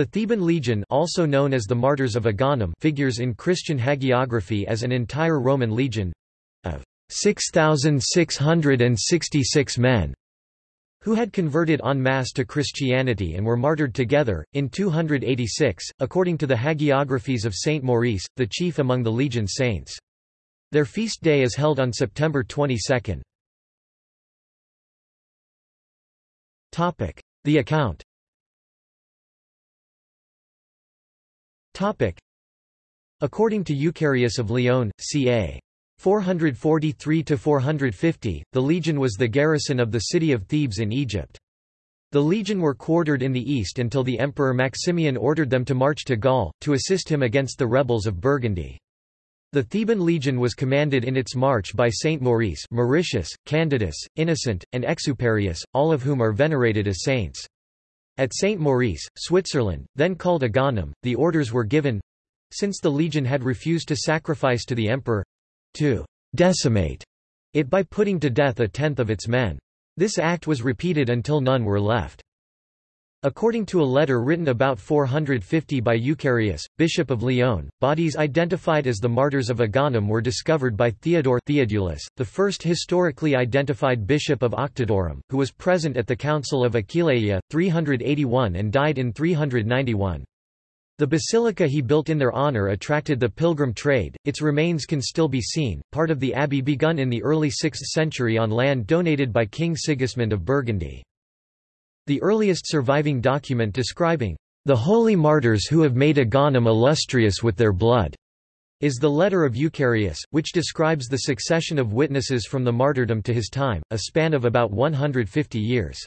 The Theban legion also known as the Martyrs of Agaunum figures in Christian hagiography as an entire Roman legion of 6,666 men who had converted en masse to Christianity and were martyred together, in 286, according to the hagiographies of Saint Maurice, the chief among the legion saints. Their feast day is held on September 22. The account According to Eucharius of Lyon, ca. 443–450, the legion was the garrison of the city of Thebes in Egypt. The legion were quartered in the east until the Emperor Maximian ordered them to march to Gaul, to assist him against the rebels of Burgundy. The Theban legion was commanded in its march by Saint Maurice Mauritius, Candidus, Innocent, and Exuperius, all of whom are venerated as saints. At Saint Maurice, Switzerland, then called Agaunum, the orders were given—since the legion had refused to sacrifice to the emperor, to decimate it by putting to death a tenth of its men. This act was repeated until none were left. According to a letter written about 450 by Eucharius, Bishop of Lyon, bodies identified as the martyrs of Agaunum were discovered by Theodore Theodulus, the first historically identified bishop of Octodurum, who was present at the Council of Aquileia, 381 and died in 391. The basilica he built in their honor attracted the pilgrim trade, its remains can still be seen, part of the abbey begun in the early 6th century on land donated by King Sigismund of Burgundy. The earliest surviving document describing the holy martyrs who have made Agaunum illustrious with their blood is the letter of Eucharius, which describes the succession of witnesses from the martyrdom to his time, a span of about 150 years.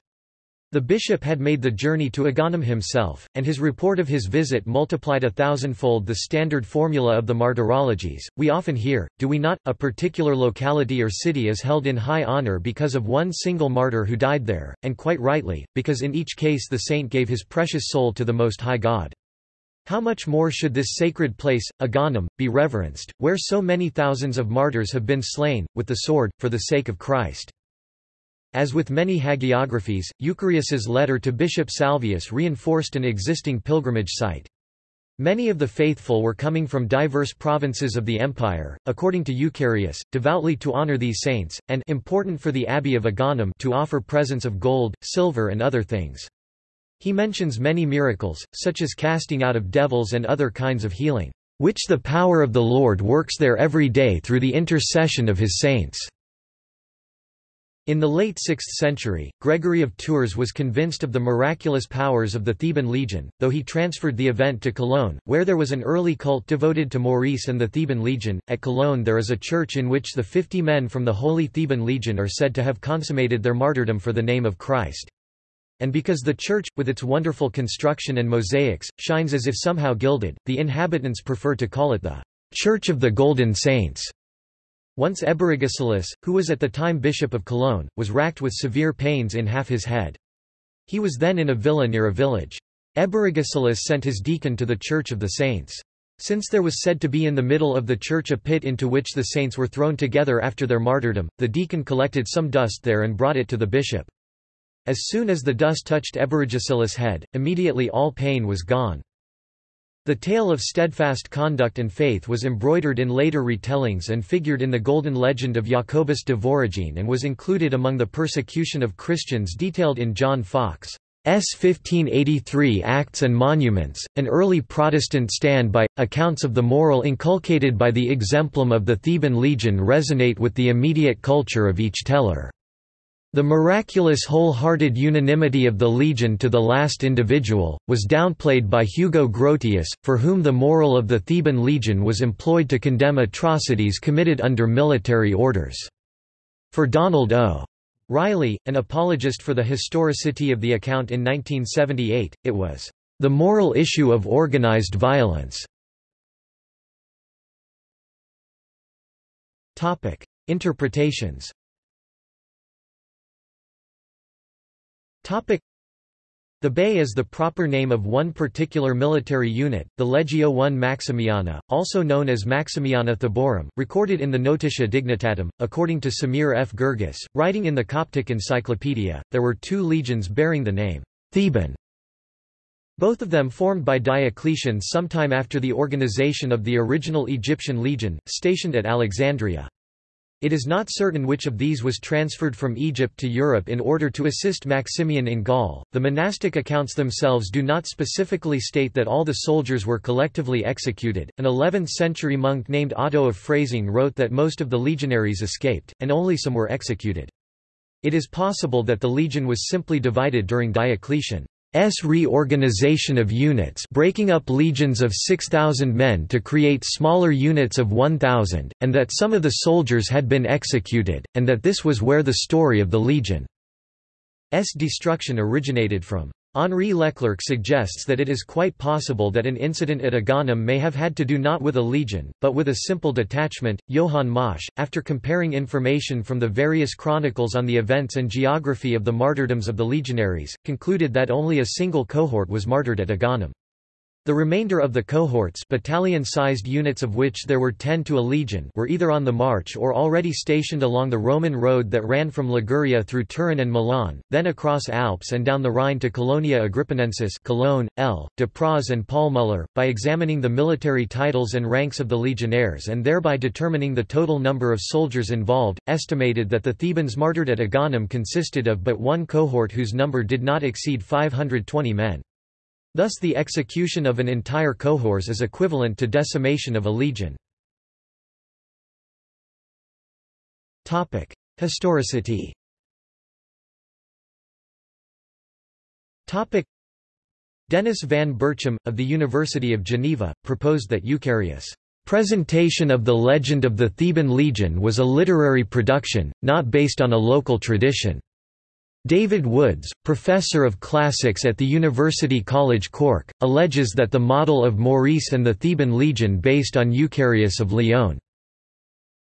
The bishop had made the journey to Agaunum himself, and his report of his visit multiplied a thousandfold the standard formula of the martyrologies. We often hear, do we not, a particular locality or city is held in high honor because of one single martyr who died there, and quite rightly, because in each case the saint gave his precious soul to the Most High God. How much more should this sacred place, Agaunum, be reverenced, where so many thousands of martyrs have been slain, with the sword, for the sake of Christ. As with many hagiographies, Eucharius's letter to Bishop Salvius reinforced an existing pilgrimage site. Many of the faithful were coming from diverse provinces of the empire, according to Eucharius, devoutly to honor these saints, and important for the abbey of Agaunum to offer presents of gold, silver and other things. He mentions many miracles, such as casting out of devils and other kinds of healing, which the power of the Lord works there every day through the intercession of his saints. In the late 6th century, Gregory of Tours was convinced of the miraculous powers of the Theban legion, though he transferred the event to Cologne, where there was an early cult devoted to Maurice and the Theban legion. At Cologne there is a church in which the fifty men from the Holy Theban legion are said to have consummated their martyrdom for the name of Christ. And because the church, with its wonderful construction and mosaics, shines as if somehow gilded, the inhabitants prefer to call it the Church of the Golden Saints. Once Eberigisilus, who was at the time bishop of Cologne, was racked with severe pains in half his head. He was then in a villa near a village. Eberigisilus sent his deacon to the Church of the Saints. Since there was said to be in the middle of the church a pit into which the saints were thrown together after their martyrdom, the deacon collected some dust there and brought it to the bishop. As soon as the dust touched Eberigisilus' head, immediately all pain was gone. The tale of steadfast conduct and faith was embroidered in later retellings and figured in the Golden Legend of Jacobus de Voragine and was included among the persecution of Christians detailed in John Foxe's 1583 Acts and Monuments, an early Protestant stand-by. Accounts of the moral inculcated by the exemplum of the Theban legion resonate with the immediate culture of each teller. The miraculous whole-hearted unanimity of the legion to the last individual, was downplayed by Hugo Grotius, for whom the moral of the Theban legion was employed to condemn atrocities committed under military orders. For Donald O. Riley, an apologist for the historicity of the account in 1978, it was, "...the moral issue of organized violence." Interpretations Thebaei is the proper name of one particular military unit, the Legio I Maximiana, also known as Maximiana Thebarum, recorded in the Notitia Dignitatum. According to Samir F. Girgis, writing in the Coptic Encyclopedia, there were two legions bearing the name Theban. both of them formed by Diocletian sometime after the organization of the original Egyptian legion, stationed at Alexandria. It is not certain which of these was transferred from Egypt to Europe in order to assist Maximian in Gaul. The monastic accounts themselves do not specifically state that all the soldiers were collectively executed. An 11th century monk named Otto of Freising wrote that most of the legionaries escaped, and only some were executed. It is possible that the legion was simply divided during Diocletian. S reorganization of units breaking up legions of 6,000 men to create smaller units of 1,000, and that some of the soldiers had been executed, and that this was where the story of the legion's destruction originated from. Henri Leclercq suggests that it is quite possible that an incident at Agaunum may have had to do not with a legion, but with a simple detachment. Johann Maasch, after comparing information from the various chronicles on the events and geography of the martyrdoms of the legionaries, concluded that only a single cohort was martyred at Agaunum. The remainder of the cohorts battalion-sized units of which there were 10 to a legion were either on the march or already stationed along the Roman road that ran from Liguria through Turin and Milan, then across Alps and down the Rhine to Colonia Agrippinensis Cologne, L. Dupraz and Paul Muller, by examining the military titles and ranks of the legionnaires and thereby determining the total number of soldiers involved, estimated that the Thebans martyred at Agaunum consisted of but one cohort whose number did not exceed 520 men. Thus the execution of an entire cohors is equivalent to decimation of a legion. Historicity Dennis van Berchem, of the University of Geneva, proposed that Eucharius' presentation of the legend of the Theban legion was a literary production, not based on a local tradition. David Woods, professor of classics at the University College Cork, alleges that the model of Maurice and the Theban legion based on Eucharius of Lyon.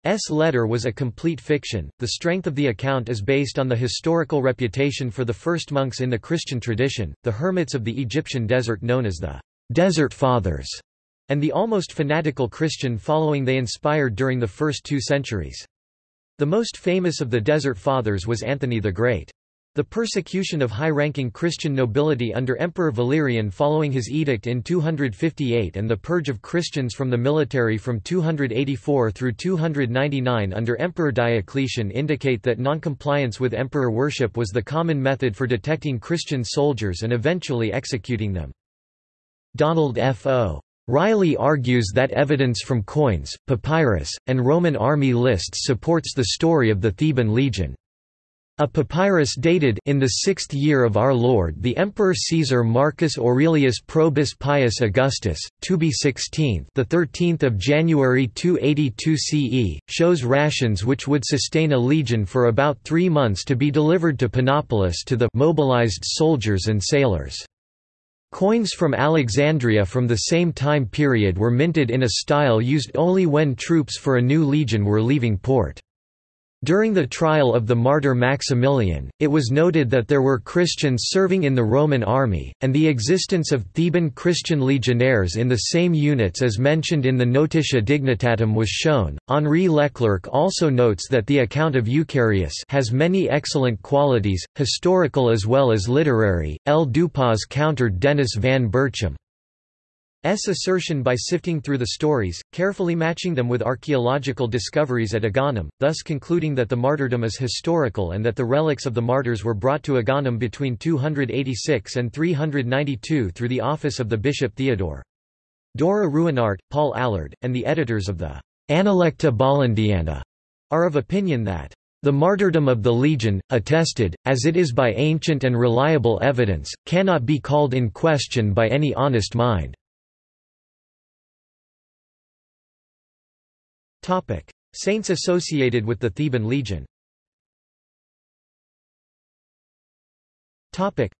S. letter was a complete fiction. The strength of the account is based on the historical reputation for the first monks in the Christian tradition, the hermits of the Egyptian desert known as the Desert Fathers, and the almost fanatical Christian following they inspired during the first two centuries. The most famous of the Desert Fathers was Anthony the Great. The persecution of high-ranking Christian nobility under Emperor Valerian following his edict in 258 and the purge of Christians from the military from 284 through 299 under Emperor Diocletian indicate that noncompliance with emperor worship was the common method for detecting Christian soldiers and eventually executing them. Donald F. O. Riley argues that evidence from coins, papyrus, and Roman army lists supports the story of the Theban legion. A papyrus dated in the sixth year of our Lord the Emperor Caesar Marcus Aurelius Probus Pius Augustus, Tybi 16th the 13th of January 282 CE, shows rations which would sustain a legion for about three months to be delivered to Panopolis to the mobilized soldiers and sailors. Coins from Alexandria from the same time period were minted in a style used only when troops for a new legion were leaving port. During the trial of the martyr Maximilian, it was noted that there were Christians serving in the Roman army, and the existence of Theban Christian legionnaires in the same units as mentioned in the Notitia Dignitatum was shown. Henri Leclercq also notes that the account of Eucharius has many excellent qualities, historical as well as literary. L. Dupraz countered Dennis van Berchem. Assertion by sifting through the stories, carefully matching them with archaeological discoveries at Agaunum, thus concluding that the martyrdom is historical and that the relics of the martyrs were brought to Agaunum between 286 and 392 through the office of the bishop Theodore. Dom Ruinart, Paul Allard, and the editors of the Analecta Bollandiana are of opinion that the martyrdom of the legion, attested, as it is by ancient and reliable evidence, cannot be called in question by any honest mind. Topic: Saints associated with the Theban legion. Topic.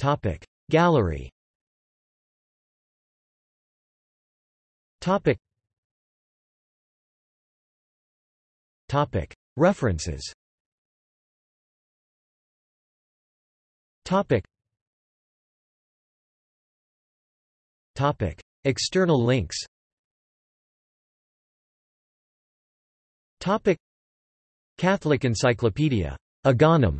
Topic: Gallery. Topic. Topic: References. Topic. Topic. External links Topic Catholic Encyclopedia. Agaunum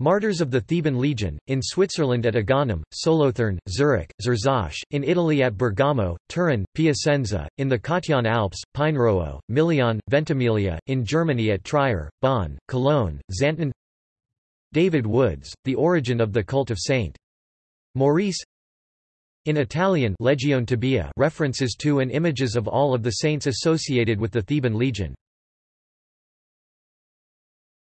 Martyrs of the Theban Legion, in Switzerland at Agaunum, Solothurn, Zurich, Zurzach, in Italy at Bergamo, Turin, Piacenza, in the Cottian Alps, Pinerolo, Milion, Ventimiglia, in Germany at Trier, Bonn, Cologne, Xanten David Woods, The Origin of the Cult of St. Maurice in Italian Legione Tebea references to and images of all of the saints associated with the Theban Legion.